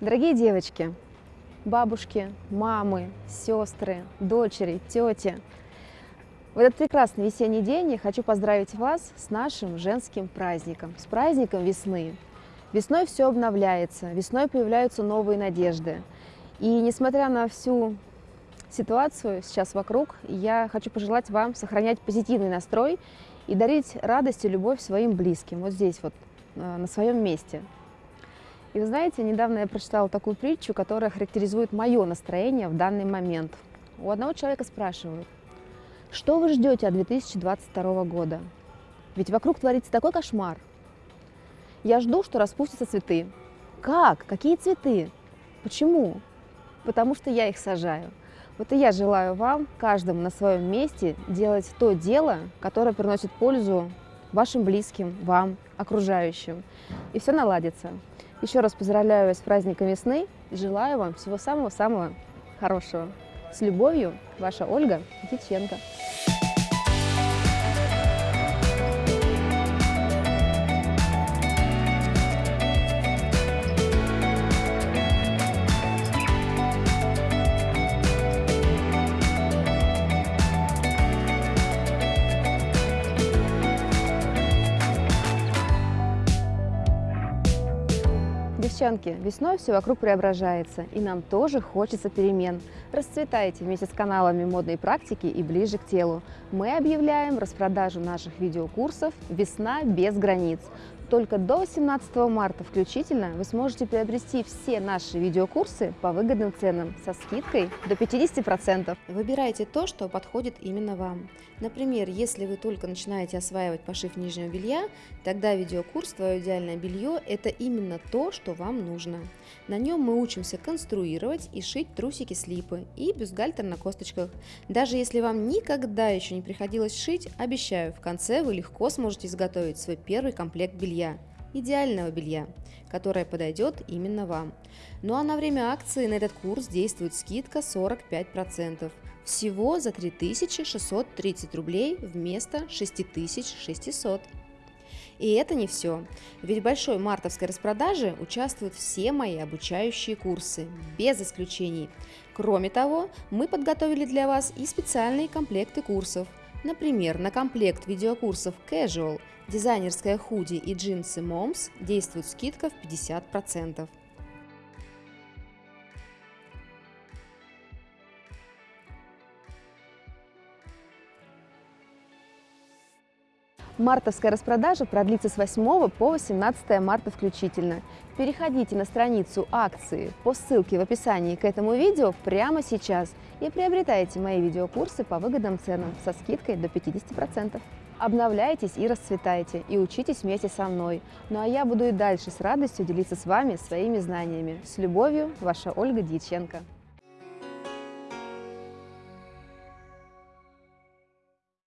Дорогие девочки, бабушки, мамы, сестры, дочери, тети, в этот прекрасный весенний день я хочу поздравить вас с нашим женским праздником, с праздником весны. Весной все обновляется, весной появляются новые надежды. И несмотря на всю ситуацию сейчас вокруг, я хочу пожелать вам сохранять позитивный настрой и дарить радость и любовь своим близким, вот здесь вот, э, на своем месте. И вы знаете, недавно я прочитала такую притчу, которая характеризует мое настроение в данный момент. У одного человека спрашивают, что вы ждете от 2022 года? Ведь вокруг творится такой кошмар. Я жду, что распустятся цветы. Как? Какие цветы? Почему? Потому что я их сажаю. Вот и я желаю вам, каждому на своем месте, делать то дело, которое приносит пользу вашим близким, вам, окружающим. И все наладится. Еще раз поздравляю вас с праздником весны желаю вам всего самого-самого хорошего. С любовью, ваша Ольга Диченко. Девчонки, весной все вокруг преображается, и нам тоже хочется перемен. Расцветайте вместе с каналами модной практики и ближе к телу. Мы объявляем распродажу наших видеокурсов «Весна без границ». Только до 18 марта включительно вы сможете приобрести все наши видеокурсы по выгодным ценам со скидкой до 50%. Выбирайте то, что подходит именно вам. Например, если вы только начинаете осваивать пошив нижнего белья, тогда видеокурс «Твое идеальное белье» – это именно то, что вам нужно. На нем мы учимся конструировать и шить трусики-слипы и бюстгальтер на косточках. Даже если вам никогда еще не приходилось шить, обещаю, в конце вы легко сможете изготовить свой первый комплект белья идеального белья, которое подойдет именно вам. Ну а на время акции на этот курс действует скидка 45%. Всего за 3630 рублей вместо 6600. И это не все, ведь в большой мартовской распродаже участвуют все мои обучающие курсы, без исключений. Кроме того, мы подготовили для вас и специальные комплекты курсов. Например, на комплект видеокурсов Casual дизайнерская худи и джинсы Moms действует скидка в 50%. Мартовская распродажа продлится с 8 по 18 марта включительно. Переходите на страницу акции по ссылке в описании к этому видео прямо сейчас и приобретайте мои видеокурсы по выгодным ценам со скидкой до 50%. Обновляйтесь и расцветайте, и учитесь вместе со мной. Ну а я буду и дальше с радостью делиться с вами своими знаниями. С любовью, ваша Ольга Дьяченко.